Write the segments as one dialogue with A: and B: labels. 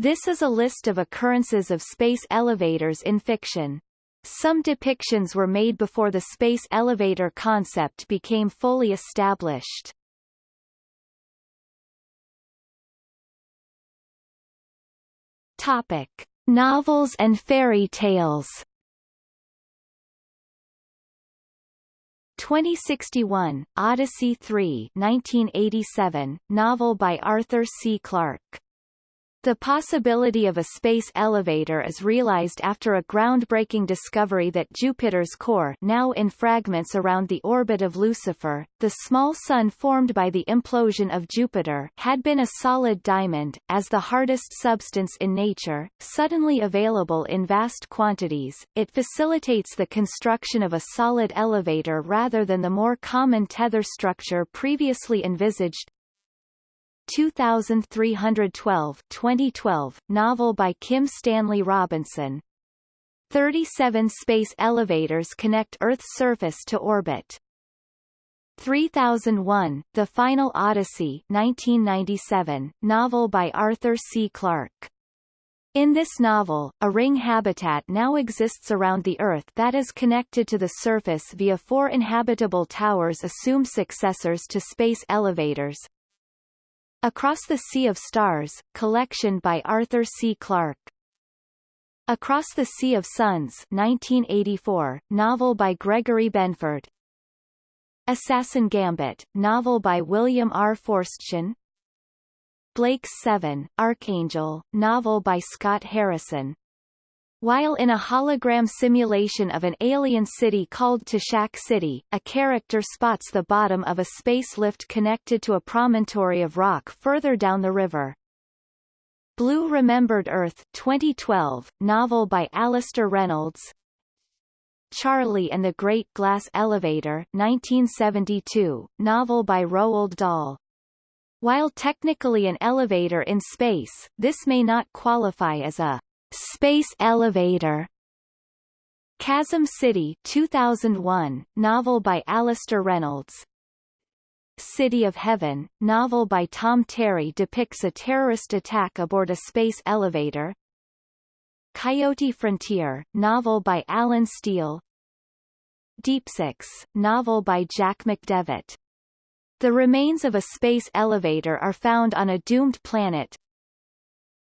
A: This is a list of occurrences of space elevators in fiction. Some depictions were made before the space elevator concept became fully established. Topic: Novels and fairy tales. 2061, Odyssey 3 1987, novel by Arthur C. Clarke. The possibility of a space elevator is realized after a groundbreaking discovery that Jupiter's core now in fragments around the orbit of Lucifer, the small sun formed by the implosion of Jupiter had been a solid diamond, as the hardest substance in nature, suddenly available in vast quantities, it facilitates the construction of a solid elevator rather than the more common tether structure previously envisaged, 2312 2012, novel by Kim Stanley Robinson. 37 space elevators connect Earth's surface to orbit. 3001, The Final Odyssey 1997, novel by Arthur C. Clarke. In this novel, a ring habitat now exists around the Earth that is connected to the surface via four inhabitable towers assumed successors to space elevators, Across the Sea of Stars, collection by Arthur C. Clarke. Across the Sea of Suns 1984, novel by Gregory Benford. Assassin Gambit, novel by William R. Forstchen. Blake's Seven, Archangel, novel by Scott Harrison. While in a hologram simulation of an alien city called Tashak City, a character spots the bottom of a space lift connected to a promontory of rock further down the river. Blue Remembered Earth 2012, novel by Alastair Reynolds Charlie and the Great Glass Elevator 1972, novel by Roald Dahl. While technically an elevator in space, this may not qualify as a Space Elevator. Chasm City 2001, novel by Alastair Reynolds. City of Heaven, novel by Tom Terry depicts a terrorist attack aboard a space elevator. Coyote Frontier, novel by Allen Steele. Deep Six, novel by Jack McDevitt. The remains of a space elevator are found on a doomed planet,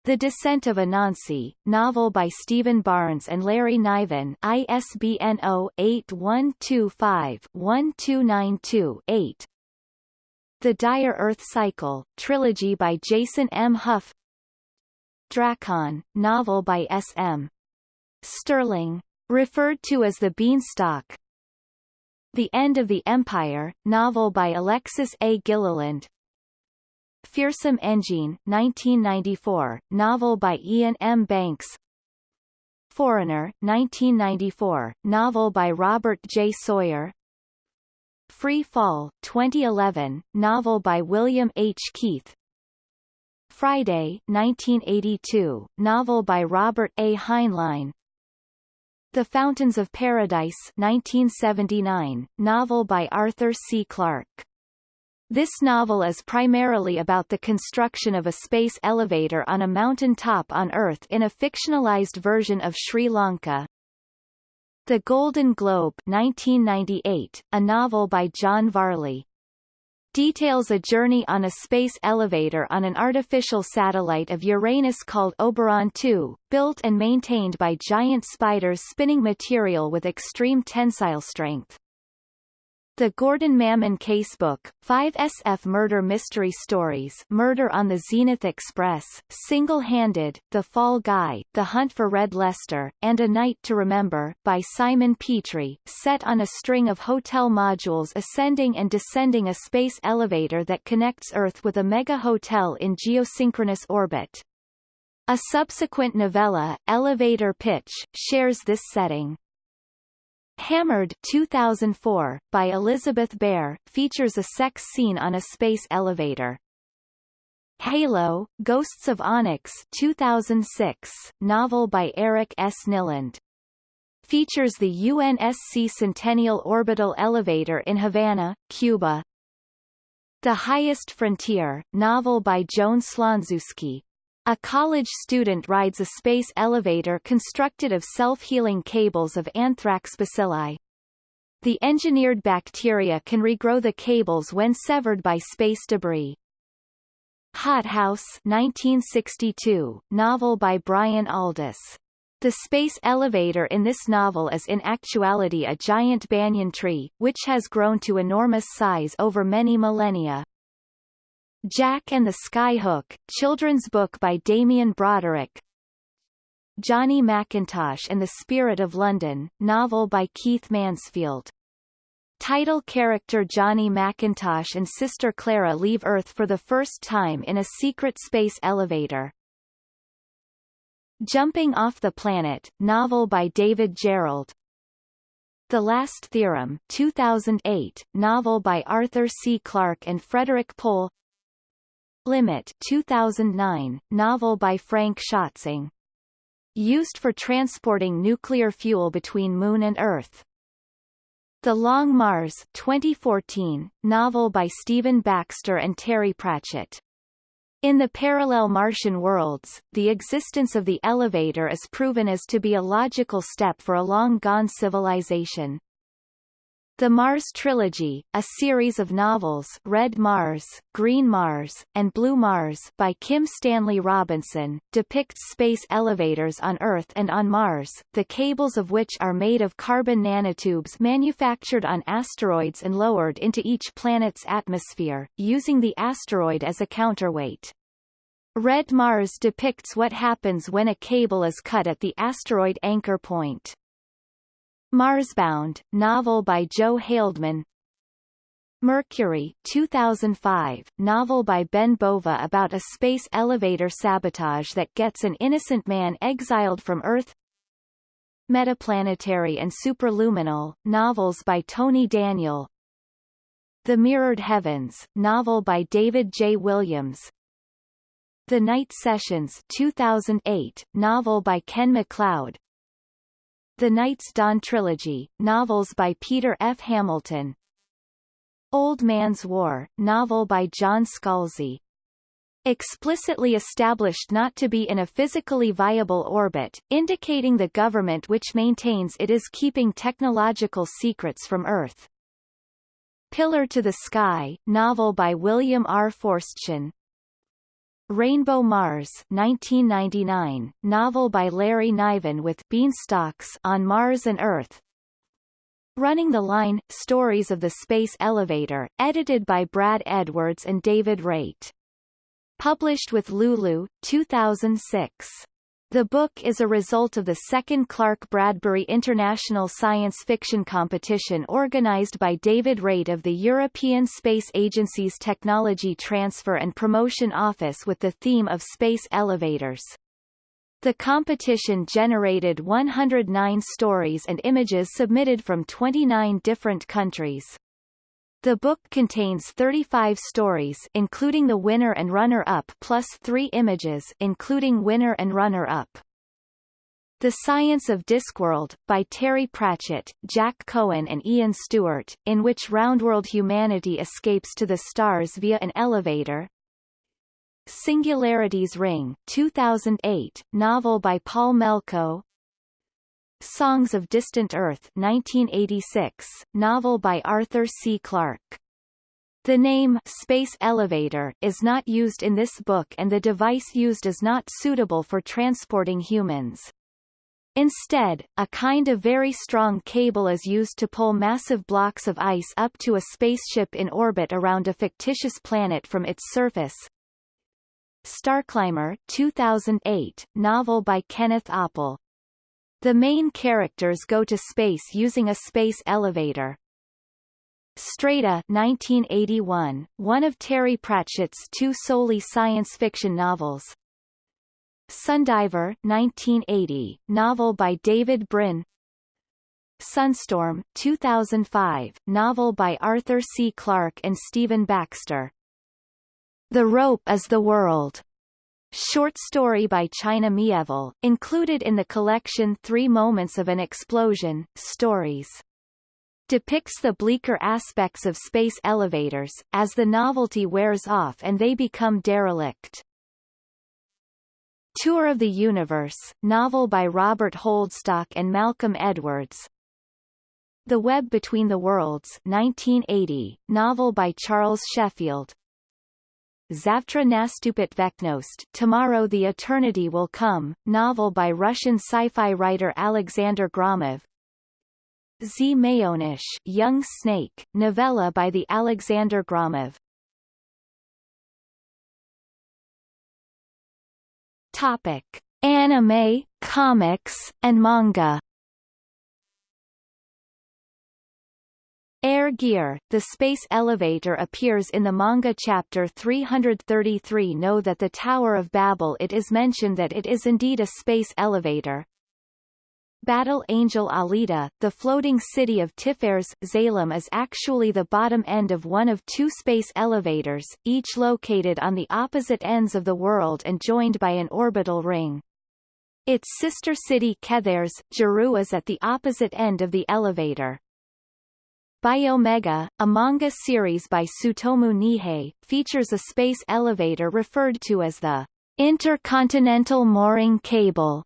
A: the Descent of Anansi, novel by Stephen Barnes and Larry Niven ISBN 0-8125-1292-8 The Dire Earth Cycle, trilogy by Jason M. Hough Drakon, novel by S. M. Stirling. Referred to as the Beanstalk The End of the Empire, novel by Alexis A. Gilliland Feersum Endjinn 1994, novel by Iain M. Banks Foreigner 1994, novel by Robert J. Sawyer Free Fall 2011, novel by William H. Keith Friday 1982, novel by Robert A. Heinlein The Fountains of Paradise 1979, novel by Arthur C. Clarke this novel is primarily about the construction of a space elevator on a mountain top on Earth in a fictionalized version of Sri Lanka. The Golden Globe 1998, a novel by John Varley. Details a journey on a space elevator on an artificial satellite of Uranus called Oberon 2, built and maintained by giant spiders spinning material with extreme tensile strength. The Gordon Mammon Casebook, 5 SF Murder Mystery Stories Murder on the Zenith Express, Single-Handed, The Fall Guy, The Hunt for Red Lester, and A Night to Remember, by Simon Petrie, set on a string of hotel modules ascending and descending a space elevator that connects Earth with a mega-hotel in geosynchronous orbit. A subsequent novella, Elevator Pitch, shares this setting. Hammered 2004, by Elizabeth Bear, features a sex scene on a space elevator. Halo, Ghosts of Onyx 2006, novel by Eric S. Nylund. Features the UNSC Centennial Orbital Elevator in Havana, Cuba. The Highest Frontier, novel by Joan Slonczewski, A college student rides a space elevator constructed of self-healing cables of anthrax bacilli. The engineered bacteria can regrow the cables when severed by space debris. Hothouse 1962, novel by Brian Aldiss. The space elevator in this novel is in actuality a giant banyan tree, which has grown to enormous size over many millennia. Jack and the Skyhook, children's book by Damien Broderick Johnny Macintosh and the Spirit of London, novel by Keith Mansfield. Title character Johnny Macintosh and sister Clara leave Earth for the first time in a secret space elevator. Jumping Off the Planet, novel by David Gerrold. The Last Theorem 2008, novel by Arthur C. Clarke and Frederik Pohl Limit 2009, novel by Frank Schätzing. Used for transporting nuclear fuel between Moon and Earth. The Long Mars 2014, novel by Stephen Baxter and Terry Pratchett. In the parallel Martian worlds, the existence of the elevator is proven as to be a logical step for a long-gone civilization. The Mars Trilogy, a series of novels Red Mars, Green Mars, and Blue Mars by Kim Stanley Robinson, depicts space elevators on Earth and on Mars, the cables of which are made of carbon nanotubes manufactured on asteroids and lowered into each planet's atmosphere, using the asteroid as a counterweight. Red Mars depicts what happens when a cable is cut at the asteroid anchor point. Marsbound, novel by Joe Haldeman Mercury 2005, novel by Ben Bova about a space elevator sabotage that gets an innocent man exiled from Earth. Metaplanetary and Superluminal, novels by Tony Daniel. The Mirrored Heavens, novel by David J. Williams. The Night Sessions 2008, novel by Ken MacLeod the Night's Dawn Trilogy, novels by Peter F. Hamilton Old Man's War, novel by John Scalzi. Explicitly established not to be in a physically viable orbit, indicating the government which maintains it is keeping technological secrets from Earth. Pillar to the Sky, novel by William R. Forstchen, Rainbow Mars 1999, novel by Larry Niven with Beanstalks on Mars and Earth. Running the Line, Stories of the Space Elevator, edited by Brad Edwards and David Raitt. Published with Lulu, 2006. The book is a result of the second Clarke Bradbury International Science Fiction Competition organized by David Raitt of the European Space Agency's Technology Transfer and Promotion Office with the theme of space elevators. The competition generated 109 stories and images submitted from 29 different countries. The book contains 35 stories including the winner and runner-up plus three images including winner and runner-up. The Science of Discworld, by Terry Pratchett, Jack Cohen and Ian Stewart, in which roundworld humanity escapes to the stars via an elevator. Singularity's Ring 2008, novel by Paul Melko Songs of Distant Earth 1986, novel by Arthur C. Clarke. The name space elevator is not used in this book and the device used is not suitable for transporting humans. Instead, a kind of very strong cable is used to pull massive blocks of ice up to a spaceship in orbit around a fictitious planet from its surface. Starclimber 2008, novel by Kenneth Oppel. The main characters go to space using a space elevator. Strata 1981, one of Terry Pratchett's two solely science fiction novels. Sundiver 1980, novel by David Brin. Sunstorm 2005, novel by Arthur C. Clarke and Stephen Baxter. The Rope is the World Short story by China Mieville, included in the collection Three Moments of an Explosion, Stories. Depicts the bleaker aspects of space elevators, as the novelty wears off and they become derelict. Tour of the Universe, novel by Robert Holdstock and Malcolm Edwards. The Web Between the Worlds 1980, novel by Charles Sheffield. Zavtra Nastupit Veknost Tomorrow the Eternity Will Come, novel by Russian sci-fi writer Alexander Gromov. Z Mayonish Young Snake, novella by the Alexander Gromov. Topic: Anime, comics, and manga. Air Gear, the space elevator appears in the manga chapter 333 Know that the Tower of Babel it is mentioned that it is indeed a space elevator. Battle Angel Alita, the floating city of Tiphares, Zalem is actually the bottom end of one of two space elevators, each located on the opposite ends of the world and joined by an orbital ring. Its sister city Kethers, Jeru is at the opposite end of the elevator. Biomega, a manga series by Tsutomu Nihei, features a space elevator referred to as the Intercontinental Mooring Cable.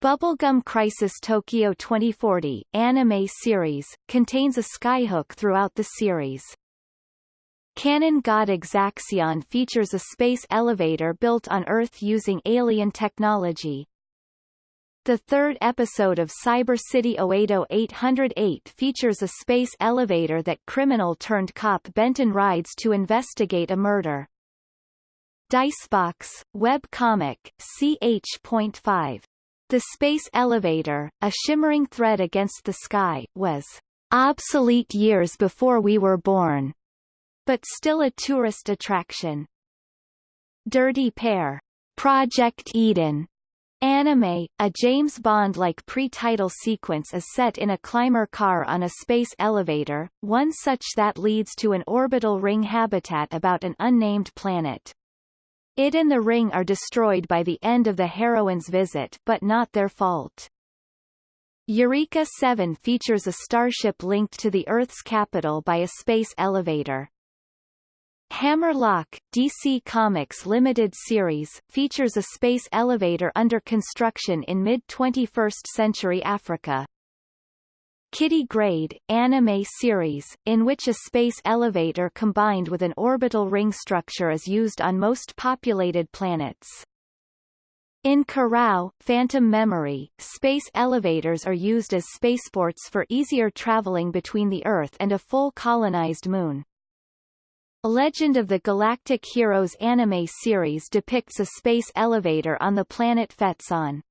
A: Bubblegum Crisis Tokyo 2040, anime series, contains a skyhook throughout the series. Cannon God Exaxxion features a space elevator built on Earth using alien technology, the third episode of Cyber City Oedo 808 features a space elevator that criminal-turned-cop Benton rides to investigate a murder. Dicebox, web comic, ch.5. The space elevator, a shimmering thread against the sky, was obsolete years before we were born, but still a tourist attraction. Dirty Pair, Project Eden, Anime, a James Bond-like pre-title sequence is set in a climber car on a space elevator, one such that leads to an orbital ring habitat about an unnamed planet. It and the ring are destroyed by the end of the heroine's visit but not their fault. Eureka 7 features a starship linked to the Earth's capital by a space elevator. Hammerlock, DC Comics Limited series, features a space elevator under construction in mid-21st century Africa. Kiddy Grade, anime series, in which a space elevator combined with an orbital ring structure is used on most populated planets. In Kurau, Phantom Memory, space elevators are used as spaceports for easier traveling between the Earth and a full colonized moon. Legend of the Galactic Heroes anime series depicts a space elevator on the planet Phetson.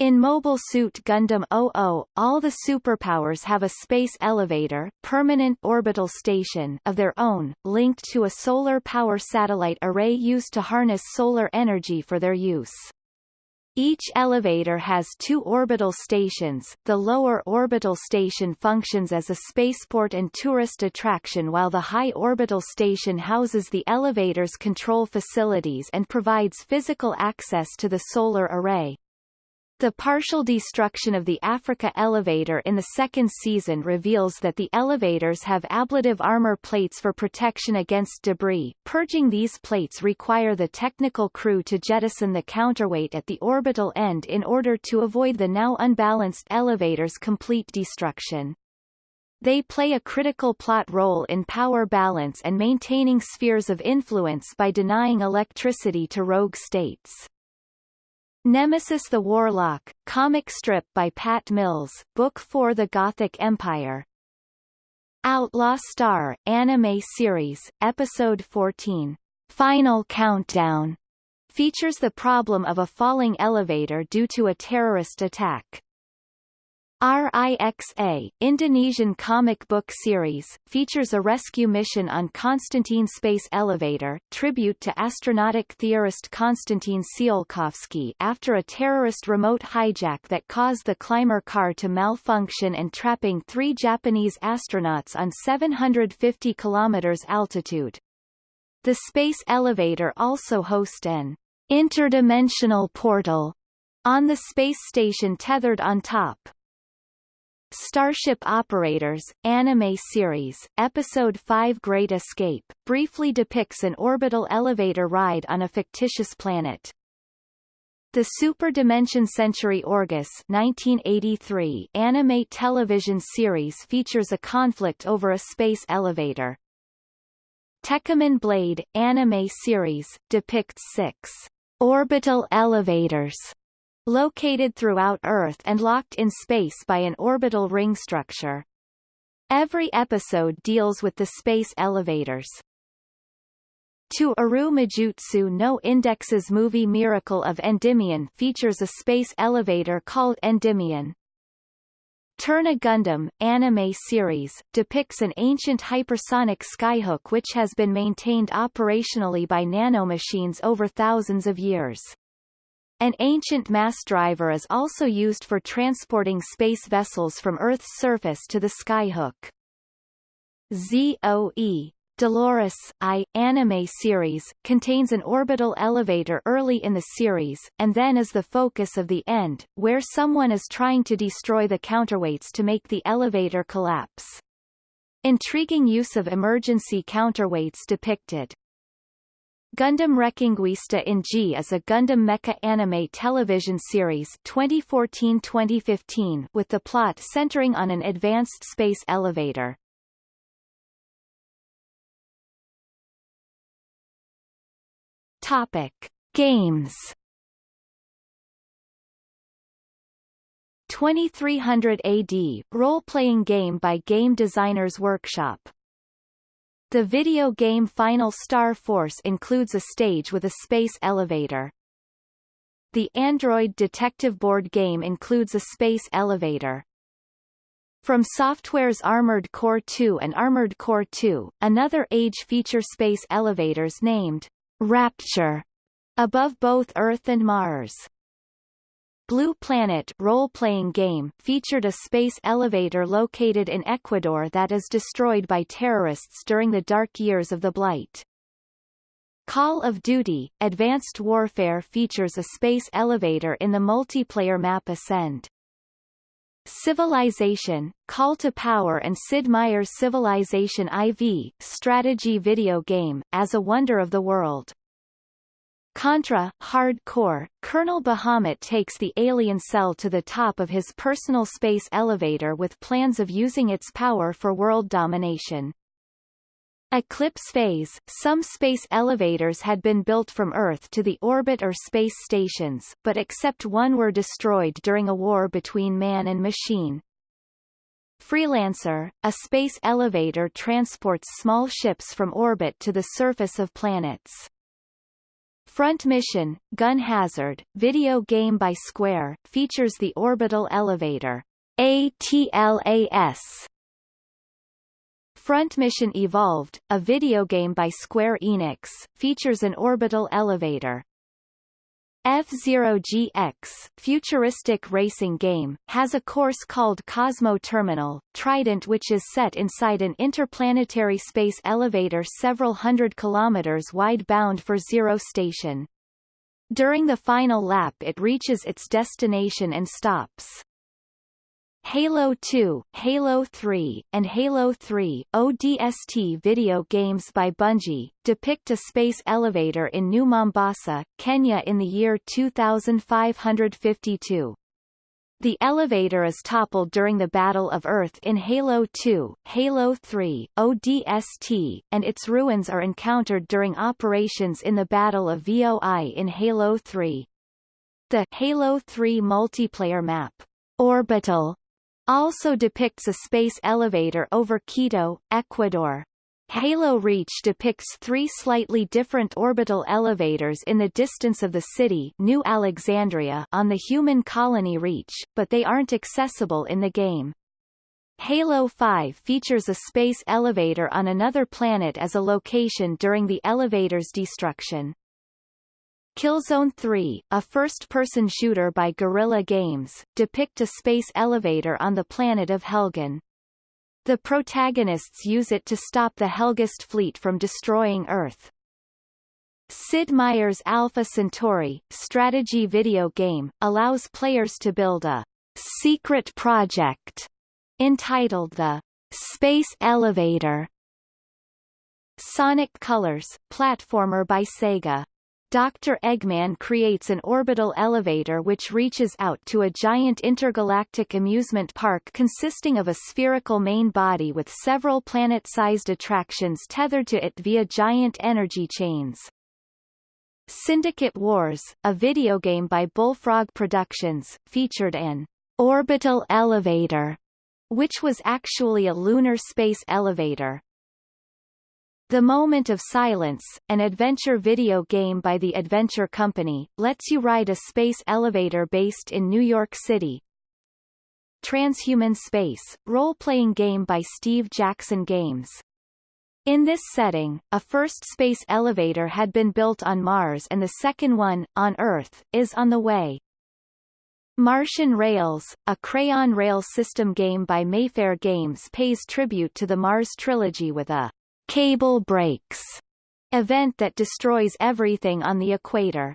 A: In Mobile Suit Gundam 00, all the superpowers have a space elevator permanent orbital station of their own, linked to a solar power satellite array used to harness solar energy for their use. Each elevator has two orbital stations. The lower orbital station functions as a spaceport and tourist attraction while the high orbital station houses the elevator's control facilities and provides physical access to the solar array. The partial destruction of the Africa elevator in the second season reveals that the elevators have ablative armor plates for protection against debris. Purging these plates require the technical crew to jettison the counterweight at the orbital end in order to avoid the now unbalanced elevator's complete destruction. They play a critical plot role in power balance and maintaining spheres of influence by denying electricity to rogue states. Nemesis the Warlock, comic strip by Pat Mills, Book 4 The Gothic Empire. Outlaw Star, anime series, Episode 14, Final Countdown, features the problem of a falling elevator due to a terrorist attack. RIXA, Indonesian comic book series, features a rescue mission on Konstantin Space Elevator, tribute to astronautic theorist Konstantin Tsiolkovsky after a terrorist remote hijack that caused the climber car to malfunction and trapping three Japanese astronauts on 750 kilometers altitude. The space elevator also hosts an interdimensional portal on the space station tethered on top. Starship Operators, anime series, Episode 5 Great Escape, briefly depicts an orbital elevator ride on a fictitious planet. The Super Dimension Century Orgus 1983 anime television series features a conflict over a space elevator. Tekkaman Blade anime series depicts six orbital elevators located throughout Earth and locked in space by an orbital ring structure. Every episode deals with the space elevators. To Aru Majutsu no Index's movie Miracle of Endymion features a space elevator called Endymion. Turn A Gundam, anime series, depicts an ancient hypersonic skyhook which has been maintained operationally by nanomachines over thousands of years. An ancient mass driver is also used for transporting space vessels from Earth's surface to the skyhook. ZOE Dolores I anime series contains an orbital elevator early in the series, and then is the focus of the end, where someone is trying to destroy the counterweights to make the elevator collapse. Intriguing use of emergency counterweights depicted. Gundam Reconguista in G is a Gundam mecha anime television series 2014-2015 with the plot centering on an advanced space elevator. Topic: Games. 2300 AD role-playing game by Game Designers Workshop. The video game Final Star Force includes a stage with a space elevator. The Android Detective board game includes a space elevator. From Software's Armored Core 2 and Armored Core 2, another Age feature space elevators named Rapture above both Earth and Mars. Blue Planet role-playing game featured a space elevator located in Ecuador that is destroyed by terrorists during the dark years of the Blight. Call of Duty – Advanced Warfare features a space elevator in the multiplayer map Ascend. Civilization, Call to Power and Sid Meier's Civilization IV, strategy video game, as a wonder of the world. Contra, Hardcore, Colonel Bahamut takes the alien cell to the top of his personal space elevator with plans of using its power for world domination. Eclipse phase Some space elevators had been built from Earth to the orbit or space stations, but except one were destroyed during a war between man and machine. Freelancer, a space elevator transports small ships from orbit to the surface of planets. Front Mission, Gun Hazard, video game by Square, features the orbital elevator ATLAS Front Mission Evolved, a video game by Square Enix, features an orbital elevator. F-Zero GX, futuristic racing game, has a course called Cosmo Terminal, Trident which is set inside an interplanetary space elevator several hundred kilometers wide bound for Zero Station. During the final lap it reaches its destination and stops. Halo 2, Halo 3, and Halo 3 ODST video games by Bungie, depict a space elevator in New Mombasa, Kenya in the year 2552. The elevator is toppled during the Battle of Earth in Halo 2, Halo 3, ODST, and its ruins are encountered during operations in the Battle of VOI in Halo 3. The Halo 3 multiplayer map, Orbital, also depicts a space elevator over Quito, Ecuador. Halo Reach depicts three slightly different orbital elevators in the distance of the city New Alexandria on the human colony Reach, but they aren't accessible in the game. Halo 5 features a space elevator on another planet as a location during the elevator's destruction. Killzone 3, a first-person shooter by Guerrilla Games, depict a space elevator on the planet of Helghan. The protagonists use it to stop the Helghast fleet from destroying Earth. Sid Meier's Alpha Centauri, strategy video game, allows players to build a secret project entitled the Space Elevator. Sonic Colors, platformer by Sega Dr. Eggman creates an orbital elevator which reaches out to a giant intergalactic amusement park consisting of a spherical main body with several planet-sized attractions tethered to it via giant energy chains. Syndicate Wars, a video game by Bullfrog Productions, featured an orbital elevator, which was actually a lunar space elevator. The Moment of Silence, an adventure video game by the Adventure Company, lets you ride a space elevator based in New York City. Transhuman Space, role-playing game by Steve Jackson Games. In this setting, a first space elevator had been built on Mars and the second one, on Earth, is on the way. Martian Rails, a crayon rail system game by Mayfair Games pays tribute to the Mars trilogy with a Cable Breaks event that destroys everything on the equator.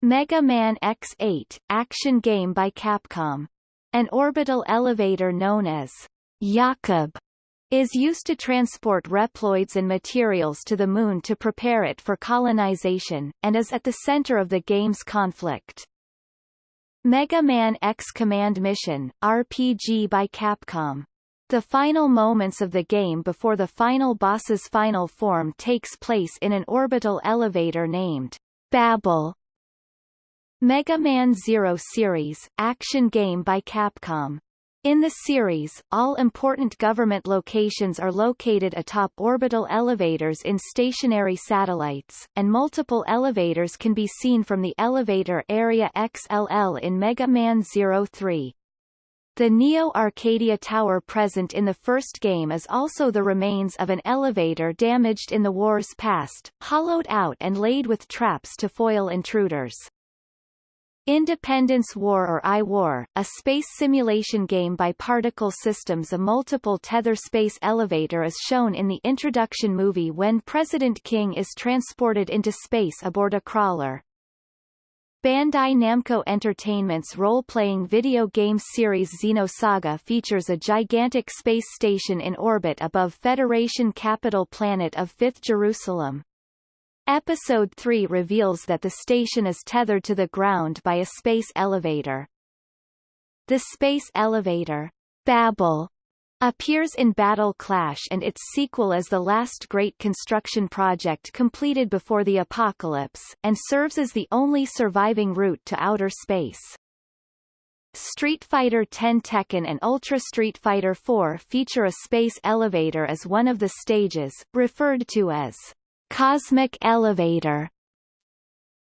A: Mega Man X8, action game by Capcom. An orbital elevator known as Jakob is used to transport Reploids and materials to the Moon to prepare it for colonization, and is at the center of the game's conflict. Mega Man X Command Mission, RPG by Capcom. The final moments of the game before the final boss's final form takes place in an orbital elevator named Babel. Mega Man Zero Series, action game by Capcom. In the series, all important government locations are located atop orbital elevators in stationary satellites, and multiple elevators can be seen from the elevator area XLL in Mega Man Zero 3. The Neo Arcadia Tower present in the first game is also the remains of an elevator damaged in the war's past, hollowed out and laid with traps to foil intruders. Independence War or I-War, a space simulation game by Particle Systems a multiple tether space elevator is shown in the introduction movie when President King is transported into space aboard a crawler. Bandai Namco Entertainment's role-playing video game series Xenosaga features a gigantic space station in orbit above Federation capital planet of Fifth Jerusalem. Episode 3 reveals that the station is tethered to the ground by a space elevator. The space elevator, Babel, appears in Battle Clash and its sequel as the last great construction project completed before the apocalypse, and serves as the only surviving route to outer space. Street Fighter X Tekken and Ultra Street Fighter IV feature a space elevator as one of the stages, referred to as Cosmic Elevator.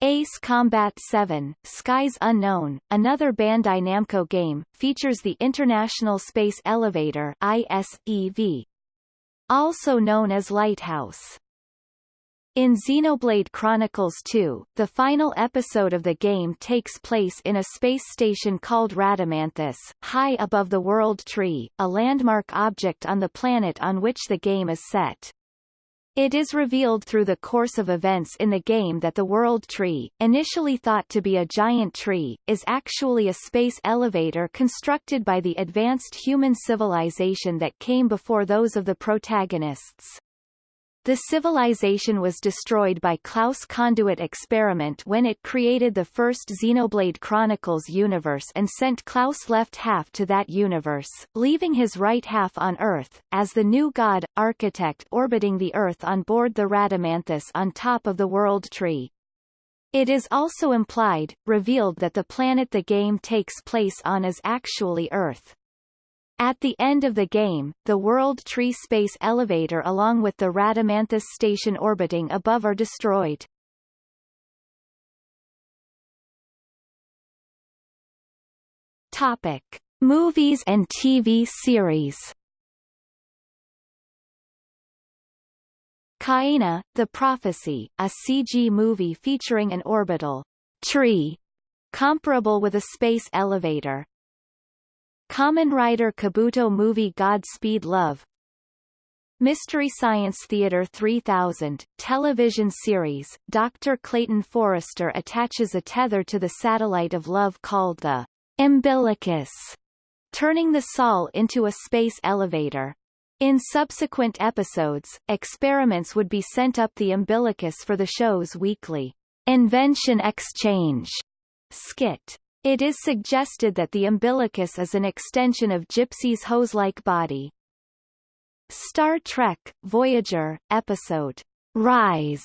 A: Ace Combat 7, Skies Unknown, another Bandai Namco game, features the International Space Elevator ISEV, also known as Lighthouse. In Xenoblade Chronicles 2, the final episode of the game takes place in a space station called Rhadamanthus, high above the World Tree, a landmark object on the planet on which the game is set. It is revealed through the course of events in the game that the World Tree, initially thought to be a giant tree, is actually a space elevator constructed by the advanced human civilization that came before those of the protagonists. The civilization was destroyed by Klaus Conduit experiment when it created the first Xenoblade Chronicles universe and sent Klaus' left half to that universe, leaving his right half on Earth, as the new god, architect orbiting the Earth on board the Rhadamanthus on top of the World Tree. It is also implied, revealed that the planet the game takes place on is actually Earth. At the end of the game, the World Tree Space Elevator along with the Rhadamanthus station orbiting above are destroyed. Topic. Movies and TV series Kaena, The Prophecy, a CG movie featuring an orbital tree comparable with a space elevator, Kamen Rider Kabuto movie Godspeed Love Mystery Science Theater 3000, television series, Dr. Clayton Forrester attaches a tether to the satellite of love called the umbilicus, turning the Sol into a space elevator. In subsequent episodes, experiments would be sent up the umbilicus for the show's weekly Invention Exchange skit. It is suggested that the umbilicus is an extension of Gypsy's hose-like body. Star Trek, Voyager, episode Rise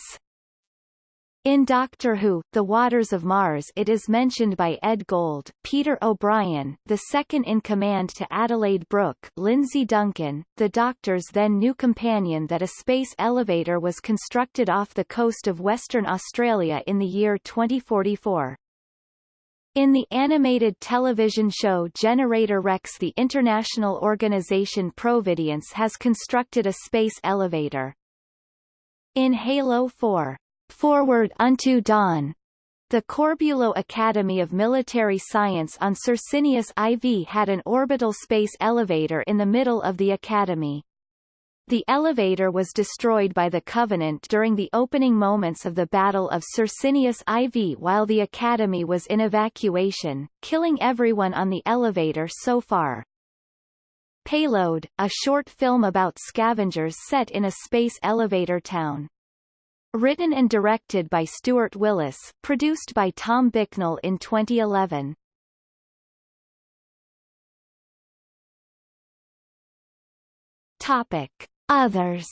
A: in Doctor Who, The Waters of Mars it is mentioned by Ed Gold, Peter O'Brien, the second-in-command to Adelaide Brooke Lindsay Duncan, the Doctor's then new companion that a space elevator was constructed off the coast of Western Australia in the year 2044. In the animated television show Generator Rex the international organization Providence has constructed a space elevator. In Halo 4, Forward Unto Dawn, the Corbulo Academy of Military Science on Circinus IV had an orbital space elevator in the middle of the academy. The elevator was destroyed by the Covenant during the opening moments of the Battle of Circinus IV while the Academy was in evacuation, killing everyone on the elevator so far. Payload, a short film about scavengers set in a space elevator town. Written and directed by Stuart Willis, produced by Tom Bicknell in 2011. Topic. Others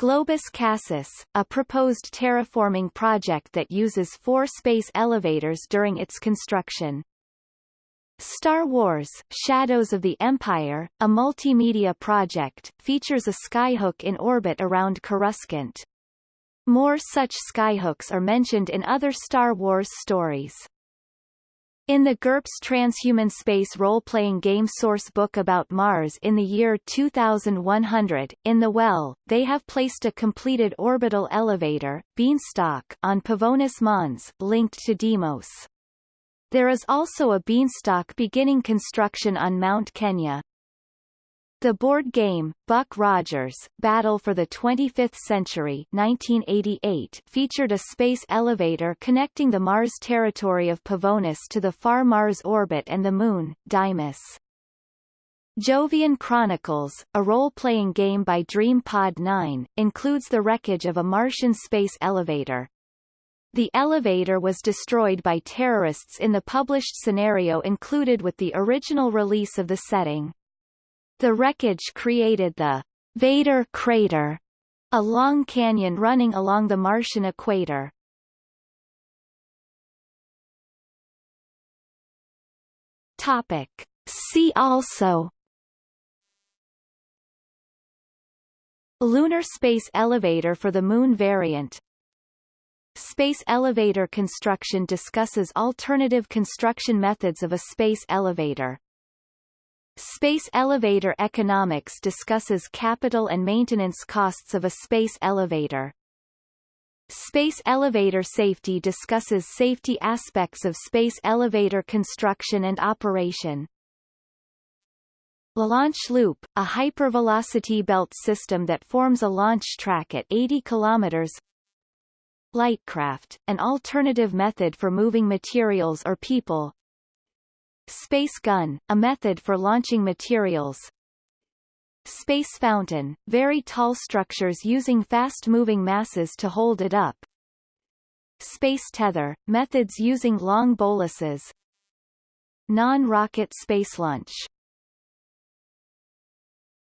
A: Globus Cassis, a proposed terraforming project that uses four space elevators during its construction. Star Wars Shadows of the Empire, a multimedia project, features a skyhook in orbit around Coruscant. More such skyhooks are mentioned in other Star Wars stories. In the GURPS Transhuman Space role-playing game source book about Mars in the year 2100, in the well, they have placed a completed orbital elevator, Beanstalk, on Pavonis Mons, linked to Deimos. There is also a beanstalk beginning construction on Mount Kenya. The board game, Buck Rogers, Battle for the 25th Century 1988 featured a space elevator connecting the Mars territory of Pavonis to the far Mars orbit and the Moon, Deimos. Jovian Chronicles, a role-playing game by Dream Pod 9, includes the wreckage of a Martian space elevator. The elevator was destroyed by terrorists in the published scenario included with the original release of the setting. The wreckage created the Vader crater, a long canyon running along the Martian equator. Topic. See also Lunar space elevator for the Moon variant Space elevator construction discusses alternative construction methods of a space elevator. Space elevator economics discusses capital and maintenance costs of a space elevator. Space elevator safety discusses safety aspects of space elevator construction and operation. Launch Loop, a hypervelocity belt system that forms a launch track at 80 km. Lightcraft, an alternative method for moving materials or people, Space gun, a method for launching materials. Space fountain, very tall structures using fast-moving masses to hold it up. Space tether, methods using long boluses. Non-rocket space launch